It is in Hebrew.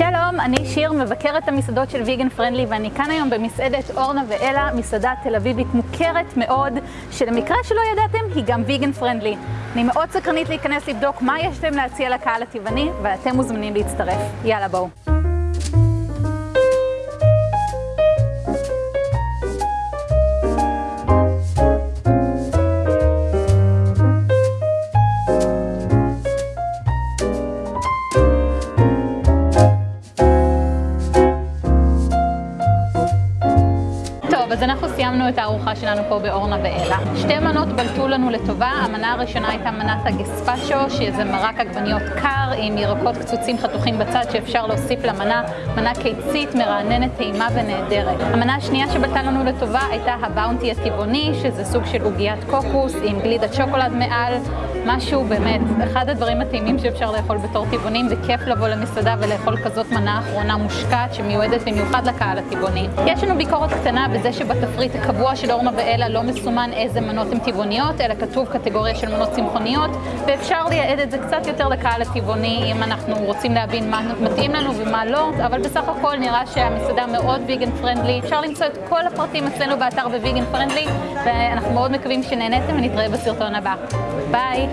שלום, אני שיר, מבקרת המסעדות של ויגן פרנדלי ואני כאן היום במסעדת אורנה ואלה, מסעדה תל אביבית מוכרת מאוד, שלמקרה שלא ידעתם, היא גם ויגן פרנדלי. אני מאוד סקרנית להיכנס לבדוק מה יש להם להציע לקהל הטבעני, ואתם מוזמנים להצטרף. יאללה בואו. אז אנחנו סיימנו את הארוחה שלנו פה באורנה ואלה. שתי מנות בלטו לנו לטובה. המנה הראשונה הייתה מנת הגספצ'ו, שזה מרק עגבניות קר עם ירקות קצוצים חתוכים בצד שאפשר להוסיף למנה. מנה קיצית, מרעננת, טעימה ונהדרת. המנה השנייה שבלטה לנו לטובה הייתה הבאונטי הטבעוני, שזה סוג של עוגיית קוקוס עם גלידת שוקולד מעל. משהו באמת, אחד הדברים הטעימים שאפשר לאכול בתור טבעונים, זה כיף לבוא למסעדה ולאכול כזאת מנה אחרונה מושקעת שמיועדת במיוחד לקהל הטבעוני. יש לנו ביקורת קטנה בזה שבתפריט הקבוע של אורנה ואלה לא מסומן איזה מנות הן טבעוניות, אלא כתוב קטגוריה של מנות צמחוניות, ואפשר לייעד את זה קצת יותר לקהל הטבעוני אם אנחנו רוצים להבין מה מתאים לנו ומה לא, אבל בסך הכל נראה שהמסעדה מאוד ויגן פרנדלי. אפשר למצוא את כל הפרטים אצלנו באתר בוויגן פרנדלי, ואנחנו מאוד מקווים שנהניתם ונתראה בסרטון הבא. ביי!